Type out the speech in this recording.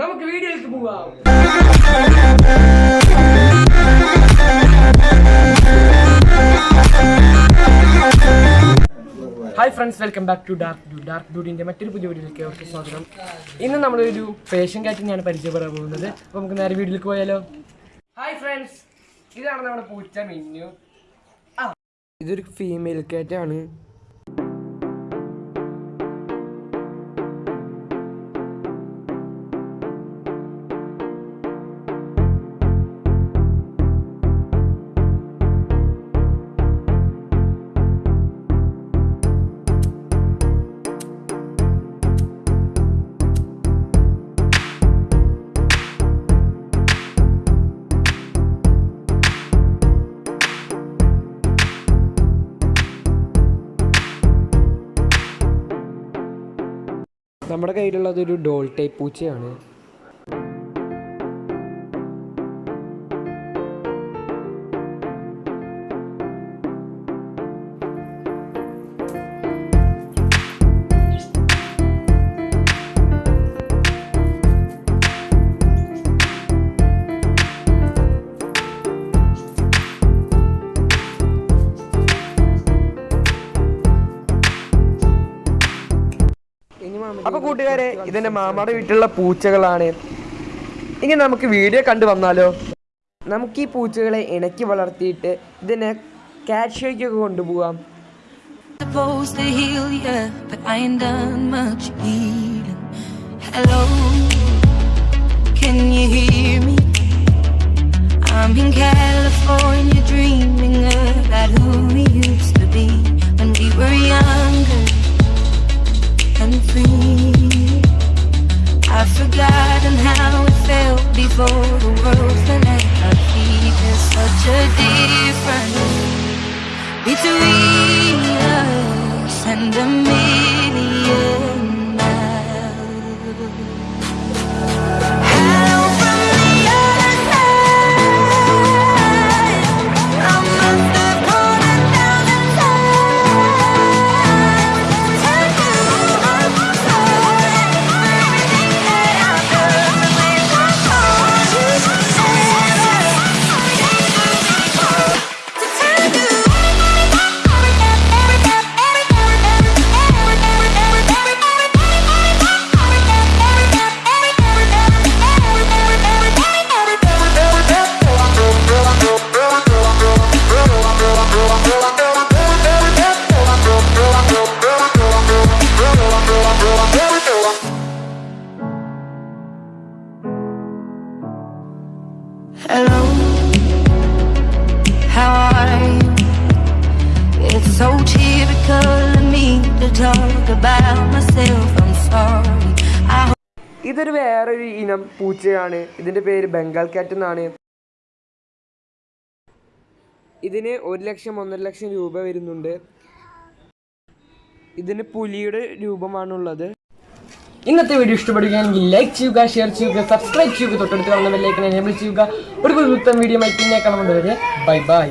നമുക്ക് വീഡിയോയിലേക്ക് പോവാം. Hi friends welcome back to dark do dark ഡൂഡിന്റെ മറ്റൊരു പുതിയ വീഡിയോയിലേക്ക് അവർക്ക് സ്വാഗതം. ഇന്ന് നമ്മളൊരു ഫേഷ്യൻ കാറ്റിനെയാണ് പരിചയപ്പെടാൻ പോകുന്നത്. അപ്പോൾ നമുക്ക് നേരെ വീഡിയോയിലേക്ക് പോയാലോ? ഹായ് ഫ്രണ്ട്സ് ഇതാണ് നമ്മുടെ പൂച്ച മിന്നു. ഇതൊരു ഫീമെയിൽ കാറ്റാണ് നമ്മുടെ കയ്യിലുള്ളത് ഒരു ഡോൾ ടൈപ്പ് പൂച്ചയാണ്. അപ്പൊ കൂട്ടുകാരെ ഇതെന്റെ മാമാടെ വീട്ടിലുള്ള പൂച്ചകളാണ്. ഇനി നമുക്ക് വീഡിയോ കണ്ടു വന്നാലോ? നമുക്ക് ഈ പൂച്ചകളെ ഇണക്കി വളർത്തിയിട്ട് ഇതിനെ ഷോയ്ക്കൊക്കെ കൊണ്ടുപോകാം can you hear me? I'm in California. the world tonight I in such a different between so typical of me to talk about myself. I'm sorry. ഇതൊരു വേറൊരു ഇനം പൂച്ചയാണ്. ഇതിന്റെ പേര് ബംഗാൾ കാറ്റ് എന്നാണ്. ഇതിന് ഒരു ലക്ഷം ഒന്നര ലക്ഷം രൂപ വരുന്നുണ്ട്. ഇതിന് പുലിയുടെ രൂപമാണുള്ളത്. ഇന്നത്തെ വീഡിയോ ഇഷ്ടപ്പെടുകയാണെങ്കിൽ ലൈക്ക് ചെയ്യുക ഷെയർ ചെയ്യുക സബ്സ്ക്രൈബ് ചെയ്യുക തൊട്ടടുത്ത് കാണുന്ന ബെല്ലൈക്കൻ എനേബിൾ ചെയ്യുക. ഒരു പുതുത്തം വീഡിയോ മൈക്കിനെ കാണുന്നത് വരെ ബൈ ബൈ